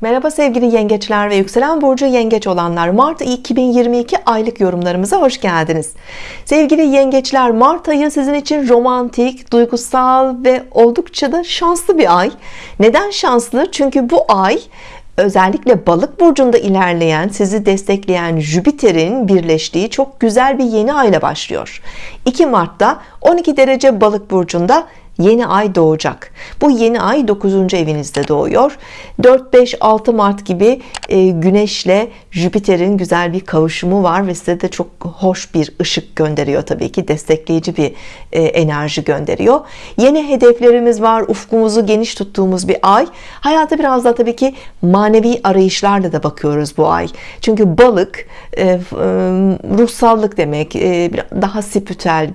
Merhaba sevgili yengeçler ve yükselen burcu yengeç olanlar. Mart 2022 aylık yorumlarımıza hoş geldiniz. Sevgili yengeçler Mart ayı sizin için romantik duygusal ve oldukça da şanslı bir ay. Neden şanslı? Çünkü bu ay özellikle balık burcunda ilerleyen sizi destekleyen Jüpiter'in birleştiği çok güzel bir yeni ayla başlıyor. 2 Mart'ta 12 derece balık burcunda yeni ay doğacak. Bu yeni ay 9. evinizde doğuyor. 4-5-6 Mart gibi e, Güneşle Jüpiter'in güzel bir kavuşumu var ve size de çok hoş bir ışık gönderiyor tabii ki. Destekleyici bir e, enerji gönderiyor. Yeni hedeflerimiz var. Ufkumuzu geniş tuttuğumuz bir ay. Hayata biraz da tabii ki manevi arayışlarla da bakıyoruz bu ay. Çünkü balık e, ruhsallık demek daha spiritüel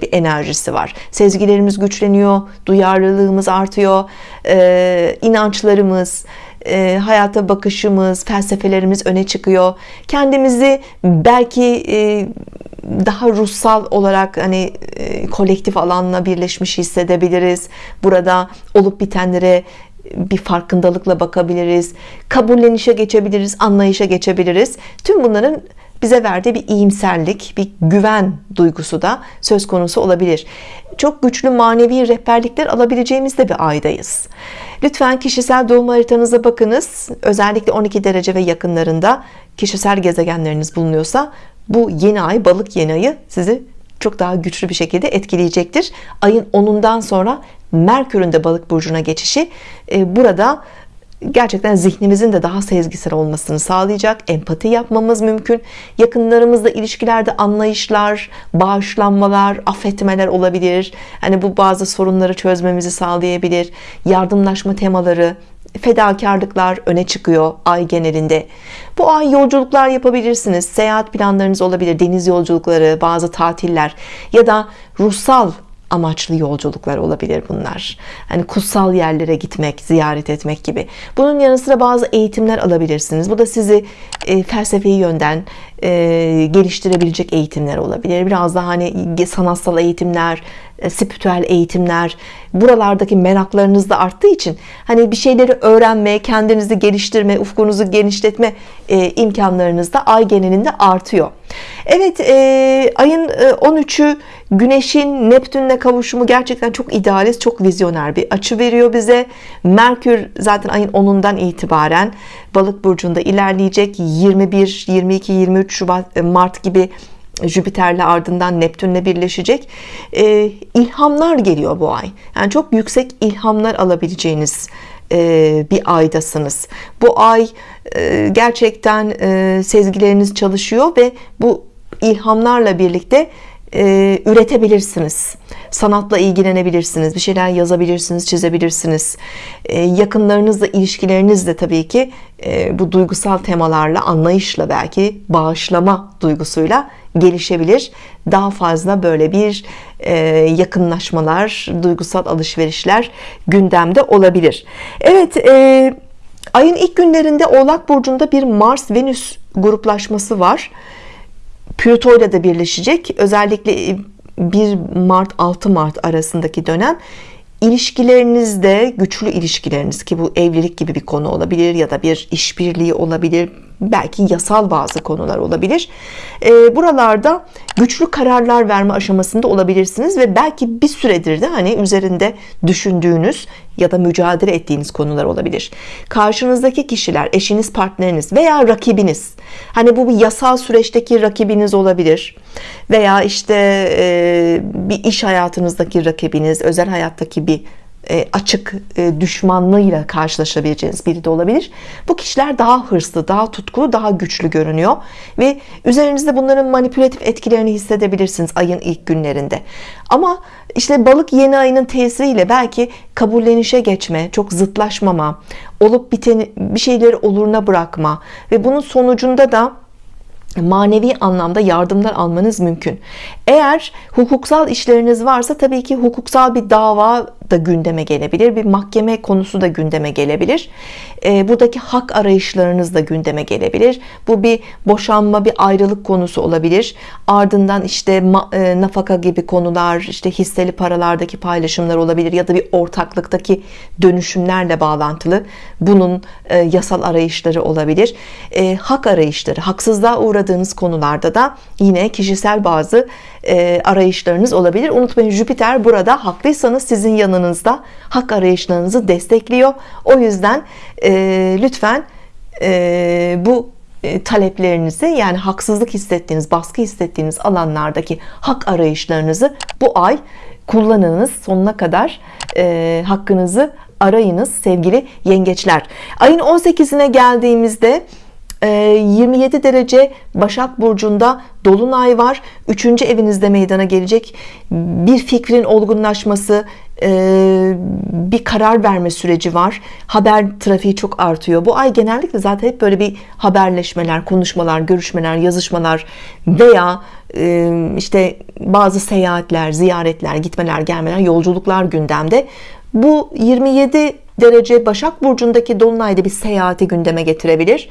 bir enerjisi var. Sezgilerimiz güç güçleniyor duyarlılığımız artıyor. E, inançlarımız e, hayata bakışımız felsefelerimiz öne çıkıyor. Kendimizi belki e, daha ruhsal olarak hani e, kolektif alanla birleşmiş hissedebiliriz. Burada olup bitenlere bir farkındalıkla bakabiliriz. Kabullenişe geçebiliriz anlayışa geçebiliriz. Tüm bunların bize verdiği bir iyimserlik bir güven duygusu da söz konusu olabilir. Çok güçlü manevi rehberlikler alabileceğimiz de bir aydayız. Lütfen kişisel doğum haritanıza bakınız. Özellikle 12 derece ve yakınlarında kişisel gezegenleriniz bulunuyorsa bu yeni ay balık yeni ayı sizi çok daha güçlü bir şekilde etkileyecektir. Ayın 10'undan sonra Merkür'ün de balık burcuna geçişi e, burada gerçekten zihnimizin de daha sezgisel olmasını sağlayacak. Empati yapmamız mümkün. Yakınlarımızla ilişkilerde anlayışlar bağışlanmalar affetmeler olabilir. Hani bu bazı sorunları çözmemizi sağlayabilir. Yardımlaşma temaları fedakarlıklar öne çıkıyor ay genelinde. Bu ay yolculuklar yapabilirsiniz. Seyahat planlarınız olabilir. Deniz yolculukları bazı tatiller ya da ruhsal amaçlı yolculuklar olabilir bunlar. Hani kutsal yerlere gitmek ziyaret etmek gibi. Bunun yanı sıra bazı eğitimler alabilirsiniz. Bu da sizi e, felsefi yönden e, geliştirebilecek eğitimler olabilir. Biraz daha hani sanatsal eğitimler e, spiritüel eğitimler buralardaki meraklarınız da arttığı için hani bir şeyleri öğrenme kendinizi geliştirme ufkunuzu genişletme e, imkanlarınız da ay genelinde artıyor Evet e, ayın e, 13'ü Güneş'in Neptün'le kavuşumu gerçekten çok idealist çok vizyoner bir açı veriyor bize. Merkür zaten ayın 10'undan itibaren balık burcunda ilerleyecek. 21 22 23 Şubat e, Mart gibi Jüpiter'le ardından Neptün'le birleşecek. E, ilhamlar geliyor bu ay. Yani çok yüksek ilhamlar alabileceğiniz bir aydasınız. Bu ay e, gerçekten e, sezgileriniz çalışıyor ve bu ilhamlarla birlikte üretebilirsiniz. Sanatla ilgilenebilirsiniz bir şeyler yazabilirsiniz çizebilirsiniz. Yakınlarınızla ilişkileriniz de tabii ki bu duygusal temalarla anlayışla belki bağışlama duygusuyla gelişebilir. Daha fazla böyle bir e, yakınlaşmalar duygusal alışverişler gündemde olabilir. Evet e, ayın ilk günlerinde oğlak burcunda bir Mars Venüs gruplaşması var Plüto ile de birleşecek. Özellikle 1 Mart 6 Mart arasındaki dönem ilişkilerinizde güçlü ilişkileriniz ki bu evlilik gibi bir konu olabilir ya da bir işbirliği olabilir belki yasal bazı konular olabilir. E, buralarda güçlü kararlar verme aşamasında olabilirsiniz ve belki bir süredir de hani üzerinde düşündüğünüz ya da mücadele ettiğiniz konular olabilir. Karşınızdaki kişiler eşiniz partneriniz veya rakibiniz. Hani bu bir yasal süreçteki rakibiniz olabilir veya işte e, bir iş hayatınızdaki rakibiniz özel hayattaki bir açık e, düşmanlığıyla karşılaşabileceğiniz biri de olabilir. Bu kişiler daha hırslı daha tutkulu daha güçlü görünüyor ve üzerinizde bunların manipülatif etkilerini hissedebilirsiniz ayın ilk günlerinde. Ama işte balık yeni ayının tesiriyle belki kabullenişe geçme çok zıtlaşmama olup biteni bir şeyleri oluruna bırakma ve bunun sonucunda da manevi anlamda yardımlar almanız mümkün. Eğer hukuksal işleriniz varsa tabii ki hukuksal bir dava da gündeme gelebilir bir mahkeme konusu da gündeme gelebilir. E, buradaki hak arayışlarınız da gündeme gelebilir. Bu bir boşanma bir ayrılık konusu olabilir. Ardından işte e, nafaka gibi konular işte hisseli paralardaki paylaşımlar olabilir ya da bir ortaklıktaki dönüşümlerle bağlantılı. Bunun e, yasal arayışları olabilir. E, hak arayışları haksızlığa uğradığınız konularda da yine kişisel bazı e, arayışlarınız olabilir. Unutmayın Jüpiter burada haklıysanız sizin yanınızda hak arayışlarınızı destekliyor. O yüzden e, lütfen e, bu e, taleplerinizi yani haksızlık hissettiğiniz baskı hissettiğiniz alanlardaki hak arayışlarınızı bu ay kullanınız. Sonuna kadar e, hakkınızı arayınız sevgili yengeçler. Ayın 18'ine geldiğimizde 27 ee, derece Başak Burcu'nda Dolunay var. 3. evinizde meydana gelecek bir fikrin olgunlaşması e, bir karar verme süreci var. Haber trafiği çok artıyor. Bu ay genellikle zaten hep böyle bir haberleşmeler konuşmalar görüşmeler yazışmalar veya e, işte bazı seyahatler ziyaretler gitmeler gelmeler yolculuklar gündemde. Bu 27 derece Başak Burcu'ndaki Dolunay'da bir seyahati gündeme getirebilir.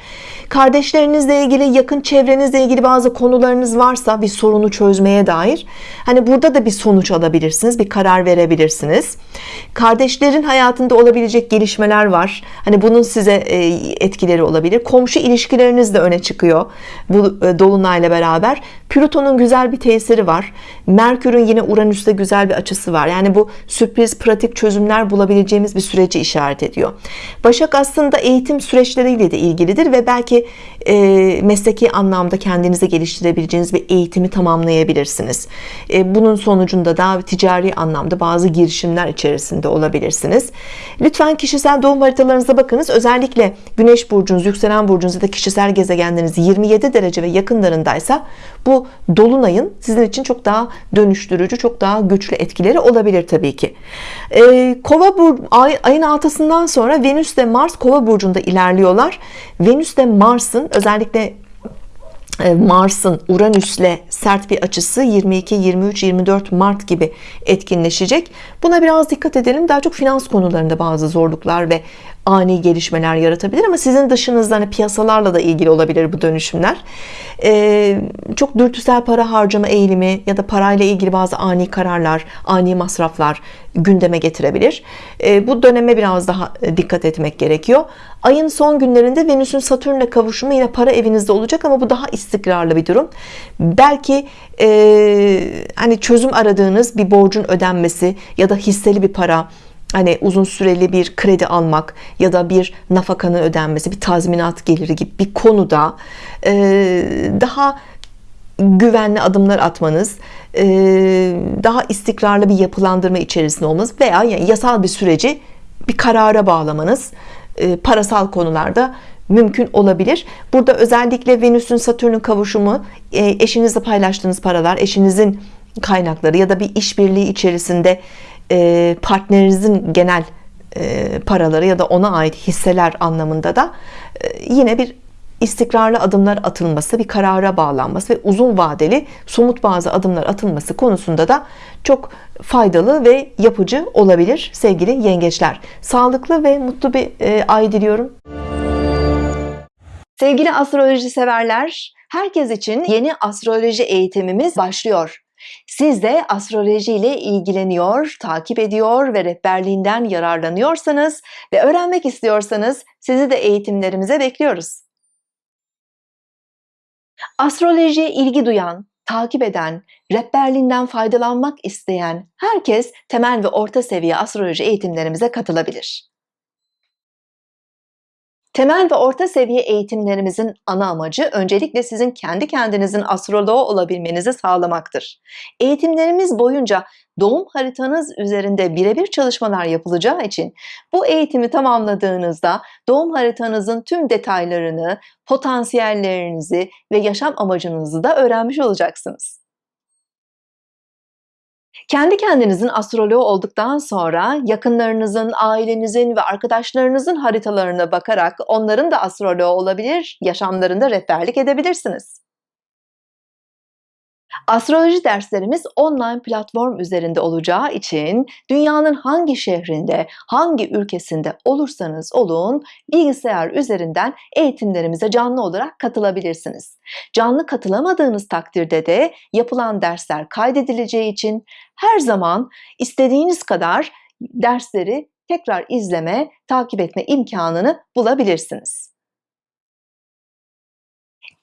Kardeşlerinizle ilgili, yakın çevrenizle ilgili bazı konularınız varsa bir sorunu çözmeye dair hani burada da bir sonuç alabilirsiniz, bir karar verebilirsiniz. Kardeşlerin hayatında olabilecek gelişmeler var. Hani bunun size e, etkileri olabilir. Komşu ilişkileriniz de öne çıkıyor bu e, Dolunay'la beraber. Plüton'un güzel bir tesiri var. Merkür'ün yine Uranüs'te güzel bir açısı var. Yani bu sürpriz, pratik çözümler bulabileceğimiz bir süreci işaret ediyor. Başak aslında eğitim süreçleriyle de ilgilidir ve belki e, mesleki anlamda kendinizi geliştirebileceğiniz bir eğitimi tamamlayabilirsiniz. E, bunun sonucunda da ticari anlamda bazı girişimler içerisinde olabilirsiniz. Lütfen kişisel doğum haritalarınıza bakınız. Özellikle Güneş burcunuz, yükselen burcunuz ya da kişisel gezegenleriniz 27 derece ve yakınlarındaysa bu dolunayın sizin için çok daha dönüştürücü, çok daha güçlü etkileri olabilir tabii ki. E, Kova bur ay, ayın altısından sonra Venüs ve Mars Kova burcunda ilerliyorlar. Venüs ve Mars'ın özellikle e, Mars'ın Uranüs'le sert bir açısı 22, 23, 24 Mart gibi etkinleşecek. Buna biraz dikkat edelim. Daha çok finans konularında bazı zorluklar ve ani gelişmeler yaratabilir ama sizin dışınızda hani piyasalarla da ilgili olabilir bu dönüşümler. Ee, çok dürtüsel para harcama eğilimi ya da parayla ilgili bazı ani kararlar, ani masraflar gündeme getirebilir. Ee, bu döneme biraz daha e, dikkat etmek gerekiyor. Ayın son günlerinde Venüs'ün Satürn'le kavuşumu yine para evinizde olacak ama bu daha istikrarlı bir durum. Belki e, hani çözüm aradığınız bir borcun ödenmesi ya da hisseli bir para hani uzun süreli bir kredi almak ya da bir nafakanın ödenmesi bir tazminat geliri gibi bir konuda e, daha güvenli adımlar atmanız e, daha istikrarlı bir yapılandırma içerisinde olmanız veya yani yasal bir süreci bir karara bağlamanız e, parasal konularda mümkün olabilir. Burada özellikle Venüs'ün Satürn'ün kavuşumu eşinizle paylaştığınız paralar eşinizin kaynakları ya da bir işbirliği içerisinde e, partnerinizin genel e, paraları ya da ona ait hisseler anlamında da e, yine bir istikrarlı adımlar atılması, bir karara bağlanması ve uzun vadeli somut bazı adımlar atılması konusunda da çok faydalı ve yapıcı olabilir sevgili yengeçler. Sağlıklı ve mutlu bir ay diliyorum. Sevgili astroloji severler, herkes için yeni astroloji eğitimimiz başlıyor. Siz de astroloji ile ilgileniyor, takip ediyor ve rehberliğinden yararlanıyorsanız ve öğrenmek istiyorsanız sizi de eğitimlerimize bekliyoruz. Astrolojiye ilgi duyan, takip eden, rehberliğinden faydalanmak isteyen herkes temel ve orta seviye astroloji eğitimlerimize katılabilir. Temel ve orta seviye eğitimlerimizin ana amacı öncelikle sizin kendi kendinizin astroloğu olabilmenizi sağlamaktır. Eğitimlerimiz boyunca doğum haritanız üzerinde birebir çalışmalar yapılacağı için bu eğitimi tamamladığınızda doğum haritanızın tüm detaylarını, potansiyellerinizi ve yaşam amacınızı da öğrenmiş olacaksınız. Kendi kendinizin astroloğu olduktan sonra yakınlarınızın, ailenizin ve arkadaşlarınızın haritalarına bakarak onların da astroloğu olabilir, yaşamlarında rehberlik edebilirsiniz. Astroloji derslerimiz online platform üzerinde olacağı için dünyanın hangi şehrinde, hangi ülkesinde olursanız olun bilgisayar üzerinden eğitimlerimize canlı olarak katılabilirsiniz. Canlı katılamadığınız takdirde de yapılan dersler kaydedileceği için her zaman istediğiniz kadar dersleri tekrar izleme, takip etme imkanını bulabilirsiniz.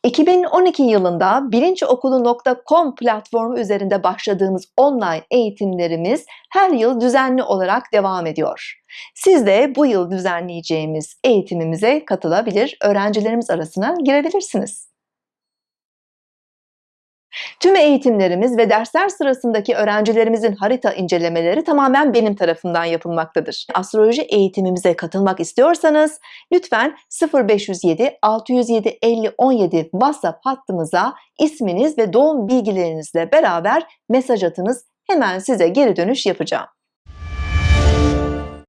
2012 yılında bilinçokulu.com platformu üzerinde başladığımız online eğitimlerimiz her yıl düzenli olarak devam ediyor. Siz de bu yıl düzenleyeceğimiz eğitimimize katılabilir, öğrencilerimiz arasına girebilirsiniz. Tüm eğitimlerimiz ve dersler sırasındaki öğrencilerimizin harita incelemeleri tamamen benim tarafından yapılmaktadır. Astroloji eğitimimize katılmak istiyorsanız lütfen 0507 607 50 17 WhatsApp hattımıza isminiz ve doğum bilgilerinizle beraber mesaj atınız. Hemen size geri dönüş yapacağım.